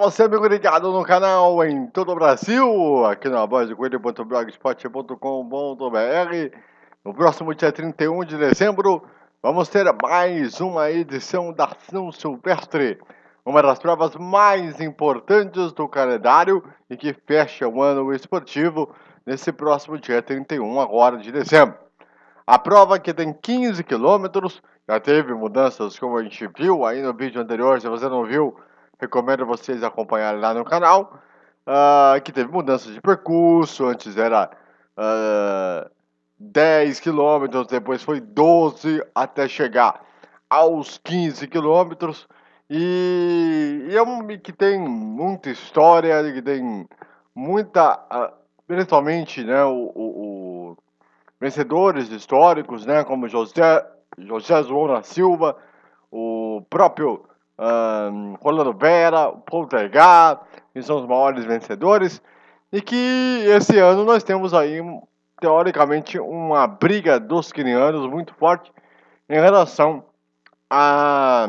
você, amigo ligado no canal em todo o Brasil, aqui na voz coelho.blogspot.com.br. No próximo dia 31 de dezembro, vamos ter mais uma edição da São Silvestre, uma das provas mais importantes do calendário e que fecha o ano esportivo nesse próximo dia 31 agora de dezembro. A prova que tem 15 quilômetros, já teve mudanças como a gente viu aí no vídeo anterior, se você não viu, recomendo vocês acompanharem lá no canal, uh, que teve mudanças de percurso, antes era uh, ah, 10 quilômetros, depois foi 12 até chegar aos 15 quilômetros, e, e é um que tem muita história, que tem muita, uh, principalmente, né, o, o, o vencedores históricos, né, como José, José João da Silva, o próprio um, Rolando Vera, Poltergar, que são os maiores vencedores, e que esse ano nós temos aí, teoricamente, uma briga dos quenianos muito forte em relação a,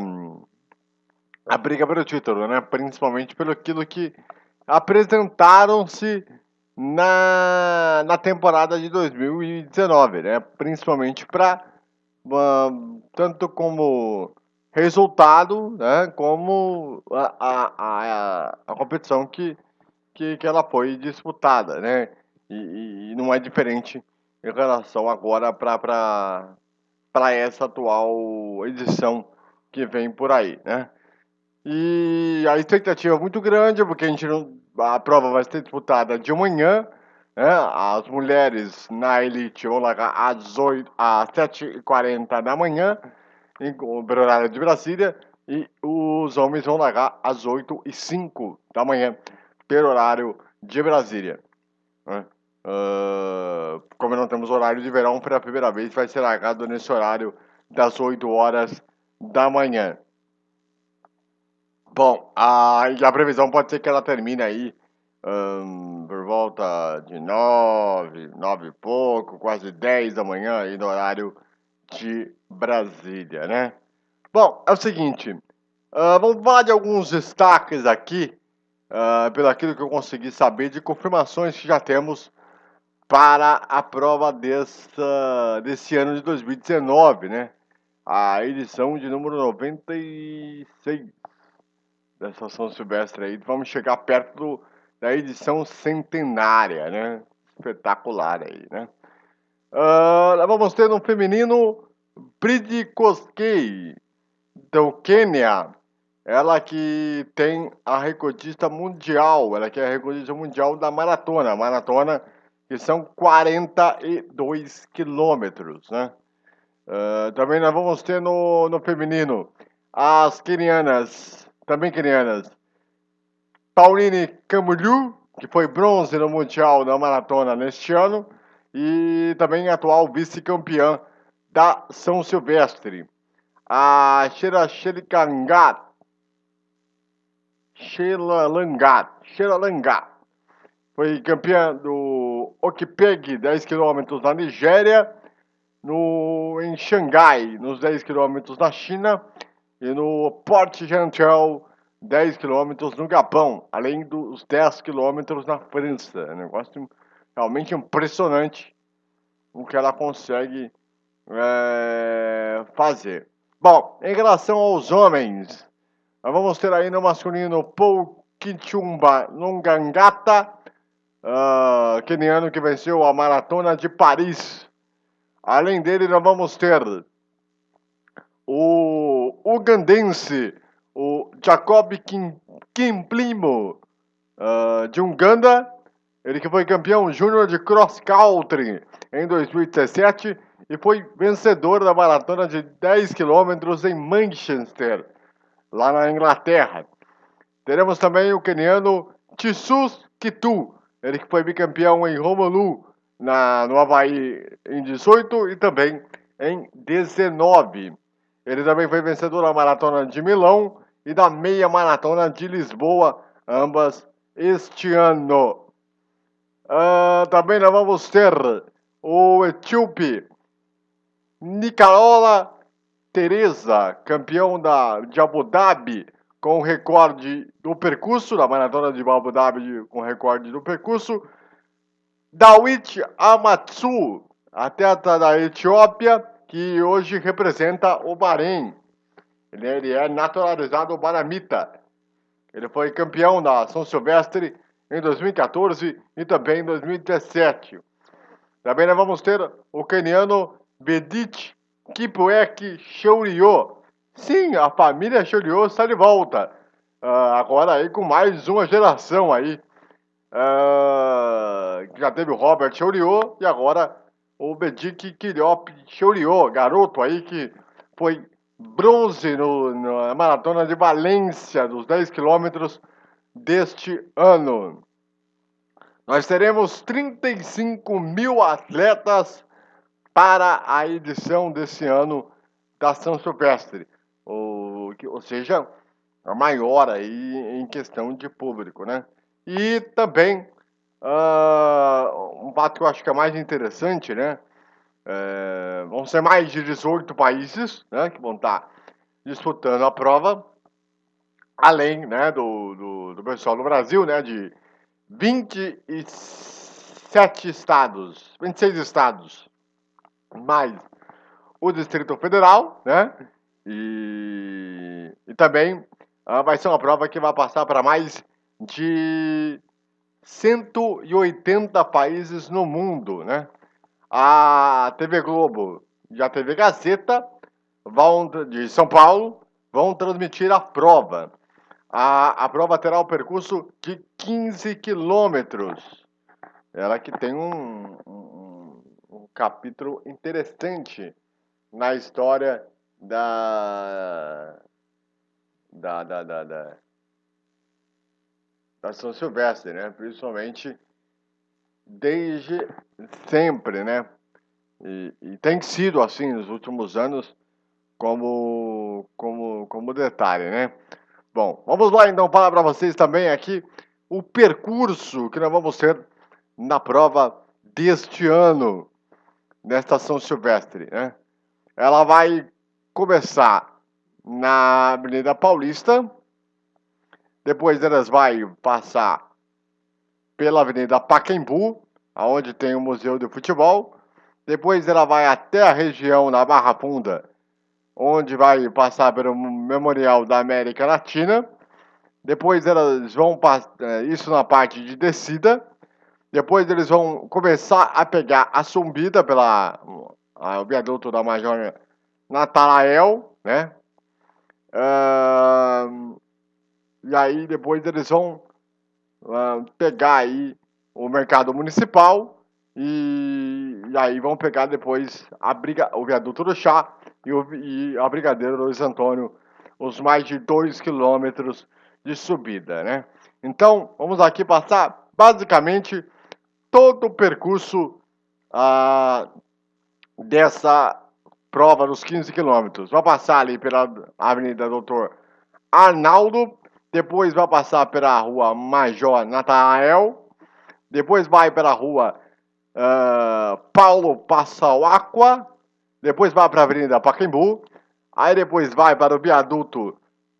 a briga pelo título, né? principalmente pelo aquilo que apresentaram-se na, na temporada de 2019, né? principalmente para uh, tanto como resultado, né, como a, a, a, a competição que, que, que ela foi disputada, né, e, e não é diferente em relação agora para essa atual edição que vem por aí, né. E a expectativa é muito grande, porque a, gente não, a prova vai ser disputada de manhã, né, as mulheres na elite vão largar às, 8, às 7h40 da manhã, em, horário de Brasília, e os homens vão largar às 8 e 05 da manhã, pelo horário de Brasília. Né? Uh, como não temos horário de verão, pela primeira vez vai ser largado nesse horário das 8 horas da manhã. Bom, a, a previsão pode ser que ela termine aí um, por volta de 9, 9 e pouco, quase 10 da manhã, aí no horário de Brasília, né? Bom, é o seguinte, uh, vamos falar de alguns destaques aqui, uh, pelo aquilo que eu consegui saber de confirmações que já temos para a prova dessa, desse ano de 2019, né? A edição de número 96 dessa São Silvestre aí. Vamos chegar perto do, da edição centenária, né? Espetacular aí, né? Uh, vamos ter no feminino Bridi Koskei, do Quênia. Ela que tem a recordista mundial, ela que é a recordista mundial da maratona. Maratona que são 42 quilômetros, né? Uh, também nós vamos ter no, no feminino as quenianas, também quenianas, Pauline Camulhu, que foi bronze no Mundial da Maratona neste ano, e também atual vice-campeã da São Silvestre. A Xeraxericangat, Xelalangat, Xelalangat, foi campeã do Okpeg 10 km na Nigéria, no, em Xangai, nos 10 km na China, e no Port Gentil, 10 km no Japão, além dos 10 km na França. É negócio realmente impressionante o que ela consegue é, fazer. Bom, em relação aos homens, nós vamos ter aí no masculino Paul Kichumba Nongangata, uh, keniano que venceu a maratona de Paris. Além dele, nós vamos ter o ugandense, o Jacob Kim, Kimplimo, uh, de Uganda, ele que foi campeão júnior de cross country em 2017 e foi vencedor da maratona de 10 quilômetros em Manchester, lá na Inglaterra. Teremos também o keniano Tissus Kitu, ele que foi bicampeão em Honolulu, na, no Havaí, em 18 e também em 19. Ele também foi vencedor da maratona de Milão e da meia maratona de Lisboa, ambas este ano. Uh, também nós vamos ter o etíope Nicarola Teresa, campeão da, de Abu Dhabi, com recorde do percurso, da maratona de Abu Dhabi com recorde do percurso. Dawit Amatsu, atleta da Etiópia, que hoje representa o Bahrein. Ele, ele é naturalizado baramita. Ele foi campeão da São Silvestre em 2014 e também em 2017. Também nós vamos ter o keniano Bedit Kipwek Shourio. Sim, a família Shourio está de volta. Uh, agora aí com mais uma geração aí. Uh, já teve o Robert Shourio e agora o Bedik Kiriop Shourio, garoto aí que foi bronze no, na maratona de Valência dos 10 quilômetros deste ano. Nós teremos 35 mil atletas para a edição desse ano da São Silvestre, ou, ou seja, a maior aí em questão de público, né? E também uh, um fato que eu acho que é mais interessante, né? É, vão ser mais de 18 países né, que vão estar disputando a prova, além né, do, do, do pessoal do Brasil, né, de 27 estados, 26 estados mais o Distrito Federal, né? E, e também ah, vai ser uma prova que vai passar para mais de 180 países no mundo, né? A TV Globo e a TV Gazeta vão, de São Paulo vão transmitir a prova. A, a prova terá o um percurso de 15 quilômetros. Ela que tem um, um capítulo interessante na história da da, da, da, da, da São Silvestre, né? Principalmente desde sempre, né? E, e, tem sido assim nos últimos anos como, como, como detalhe, né? Bom, vamos lá então falar para vocês também aqui o percurso que nós vamos ter na prova deste ano nesta São Silvestre, né? Ela vai começar na Avenida Paulista, depois elas vai passar pela Avenida Pacaembu, aonde tem o Museu de Futebol, depois ela vai até a região da Barra Funda, onde vai passar pelo Memorial da América Latina, depois elas vão é, isso na parte de descida, depois eles vão começar a pegar a subida pela a, o viaduto da Major Natarael, né? Uh, e aí depois eles vão uh, pegar aí o mercado municipal e, e, aí vão pegar depois a briga, o viaduto do chá e, o, e a Brigadeiro Luiz Antônio, os mais de 2 quilômetros de subida, né? Então, vamos aqui passar basicamente todo o percurso ah, dessa prova dos 15 quilômetros. Vai passar ali pela Avenida Doutor Arnaldo, depois vai passar pela Rua Major Natanael, depois vai pela Rua uh, Paulo Passauaqua, depois vai para a Avenida Pacaembu, aí depois vai para o viaduto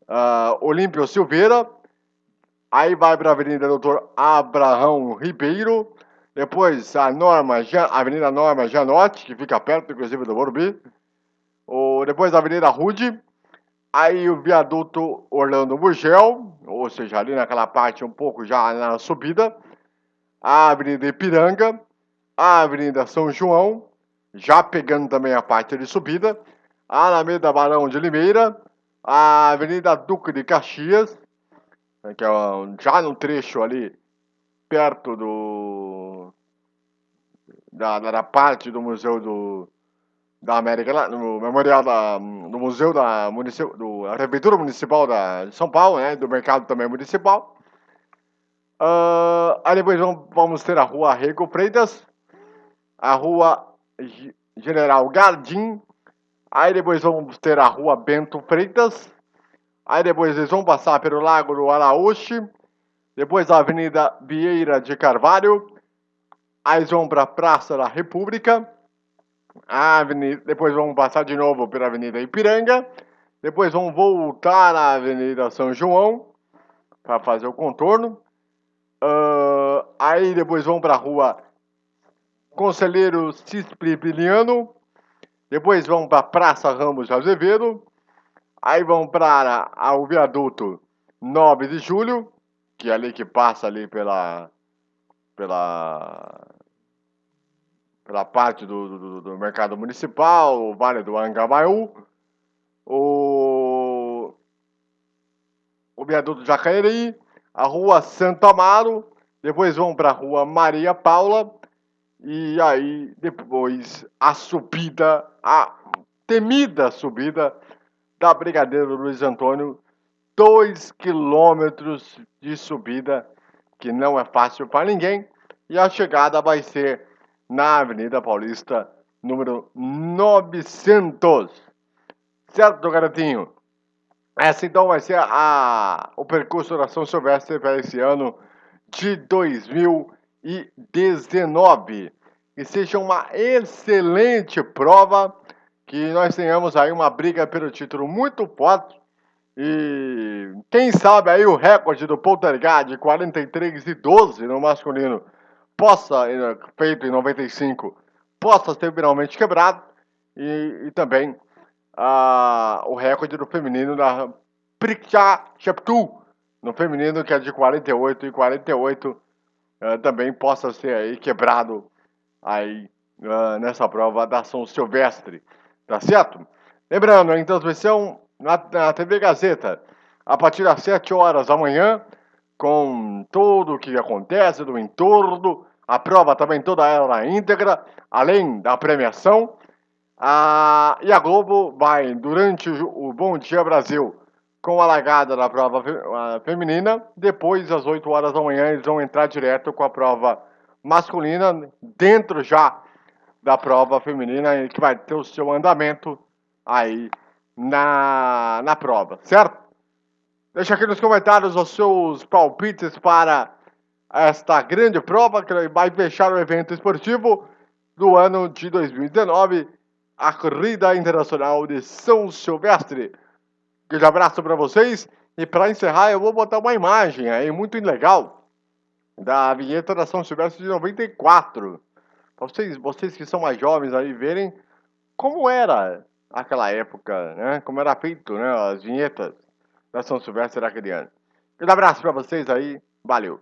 uh, Olímpio Silveira, aí vai para a Avenida Doutor Abraão Ribeiro, depois a Norma, Avenida Norma Janotti, que fica perto, inclusive, do Morumbi. Depois a Avenida Rude. Aí o viaduto Orlando Burgel, ou seja, ali naquela parte um pouco já na subida. A Avenida Ipiranga. A Avenida São João, já pegando também a parte de subida. A Alameda Barão de Limeira. A Avenida Duque de Caxias, que é já no trecho ali perto do da, da parte do museu do da América no memorial da no museu da municip, do a prefeitura municipal da de São Paulo né do mercado também municipal uh, aí depois vamos, vamos ter a rua Rego Freitas a rua General Gardim. Aí depois vamos ter a rua Bento Freitas. Aí depois eles vão passar pelo Lago do Araújo. Depois a Avenida Vieira de Carvalho, aí vão para a Praça da República, avenida, depois vão passar de novo pela Avenida Ipiranga, depois vão voltar na Avenida São João para fazer o contorno. Uh, aí depois vão para a rua Conselheiro Cispribiliano, depois vão para a Praça Ramos de Azevedo, aí vão para o viaduto 9 de Julho, que é ali que passa ali pela pela pela parte do, do, do mercado municipal, o Vale do Angamaú, o, o viaduto Jacareí, a rua Santo Amaro, depois vão para a rua Maria Paula, e aí depois a subida, a temida subida da Brigadeiro Luiz Antônio, dois quilômetros de subida, que não é fácil para ninguém, e a chegada vai ser na Avenida Paulista, número 900. Certo, garotinho? Essa então vai ser a, o percurso da São Silvestre para esse ano de 2019. Que seja uma excelente prova, que nós tenhamos aí uma briga pelo título muito forte. E quem sabe aí o recorde do Poltergeist de 43 e 12 no masculino possa, feito em 95, possa ser finalmente quebrado. E, e também o recorde do feminino da Priksha Cheptu, no feminino que é de 48 e 48, uh, também possa ser aí quebrado aí uh, nessa prova da São Silvestre, tá certo? Lembrando, em transmissão na, na TV Gazeta, a partir das 7 horas da manhã, com tudo o que acontece do entorno, a prova também toda ela na íntegra, além da premiação. Ah, e a Globo vai, durante o Bom Dia Brasil, com a largada da prova feminina. Depois, às 8 horas da manhã, eles vão entrar direto com a prova masculina, dentro já da prova feminina, que vai ter o seu andamento aí na, na prova, certo? Deixa aqui nos comentários os seus palpites para esta grande prova que vai fechar o evento esportivo do ano de 2019, a Corrida Internacional de São Silvestre. Grande abraço para vocês e para encerrar eu vou botar uma imagem aí muito legal da vinheta da São Silvestre de 94. Para vocês, vocês que são mais jovens aí verem como era aquela época, né? Como era feito, né? As vinhetas da São Silvestre daquele ano. Grande abraço para vocês aí, valeu!